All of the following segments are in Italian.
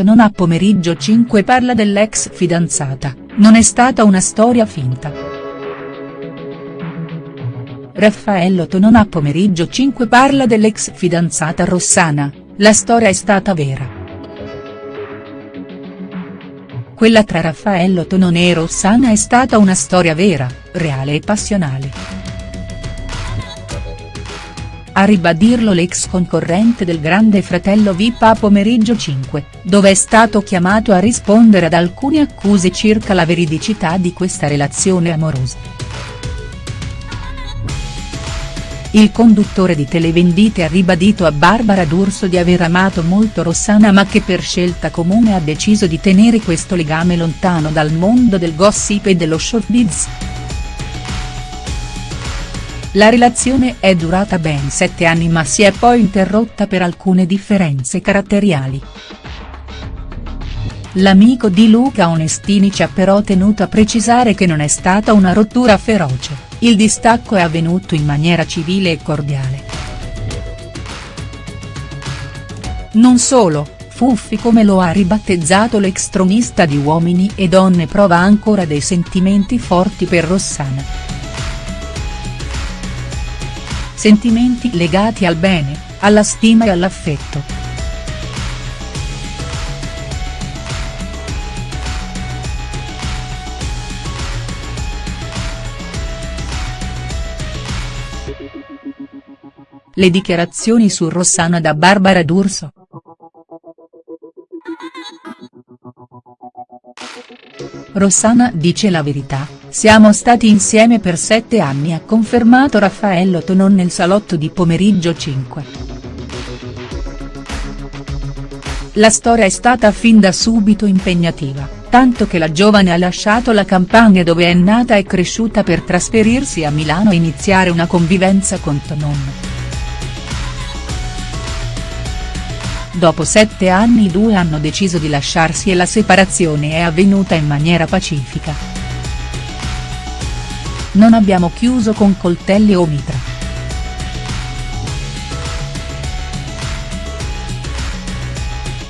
Non a pomeriggio 5 parla dell'ex fidanzata, non è stata una storia finta. Raffaello Tonon a pomeriggio 5 parla dell'ex fidanzata Rossana, la storia è stata vera. Quella tra Raffaello Tonon e Rossana è stata una storia vera, reale e passionale. A ribadirlo l'ex concorrente del Grande Fratello VIP a Pomeriggio 5, dove è stato chiamato a rispondere ad alcune accuse circa la veridicità di questa relazione amorosa. Il conduttore di Televendite ha ribadito a Barbara D'Urso di aver amato molto Rossana ma che per scelta comune ha deciso di tenere questo legame lontano dal mondo del gossip e dello showbiz. La relazione è durata ben sette anni ma si è poi interrotta per alcune differenze caratteriali. L'amico di Luca Onestini ci ha però tenuto a precisare che non è stata una rottura feroce, il distacco è avvenuto in maniera civile e cordiale. Non solo, Fuffi come lo ha ribattezzato l'ex tronista di Uomini e Donne prova ancora dei sentimenti forti per Rossana. Sentimenti legati al bene, alla stima e all'affetto. Le dichiarazioni su Rossana da Barbara D'Urso. Rossana dice la verità, siamo stati insieme per sette anni ha confermato Raffaello Tonon nel salotto di pomeriggio 5. La storia è stata fin da subito impegnativa, tanto che la giovane ha lasciato la campagna dove è nata e cresciuta per trasferirsi a Milano e iniziare una convivenza con Tonon. Dopo sette anni i due hanno deciso di lasciarsi e la separazione è avvenuta in maniera pacifica. Non abbiamo chiuso con coltelli o mitra.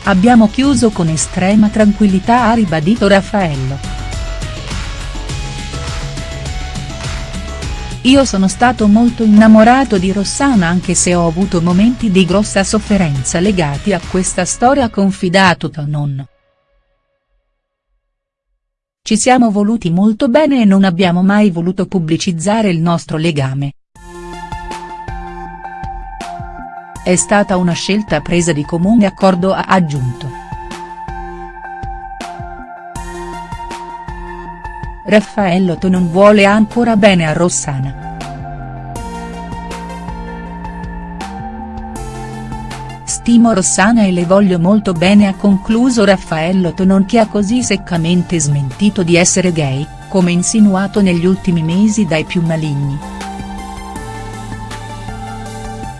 Abbiamo chiuso con estrema tranquillità ha ribadito Raffaello. Io sono stato molto innamorato di Rossana anche se ho avuto momenti di grossa sofferenza legati a questa storia ha confidato Tonon. Ci siamo voluti molto bene e non abbiamo mai voluto pubblicizzare il nostro legame. È stata una scelta presa di comune accordo ha aggiunto. Raffaello non vuole ancora bene a Rossana. Stimo Rossana e le voglio molto bene ha concluso Raffaello Tonon che ha così seccamente smentito di essere gay, come insinuato negli ultimi mesi dai più maligni.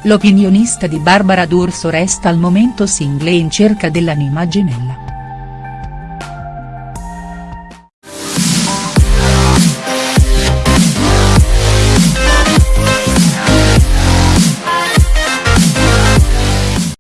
L'opinionista di Barbara D'Urso resta al momento single in cerca dell'anima gemella.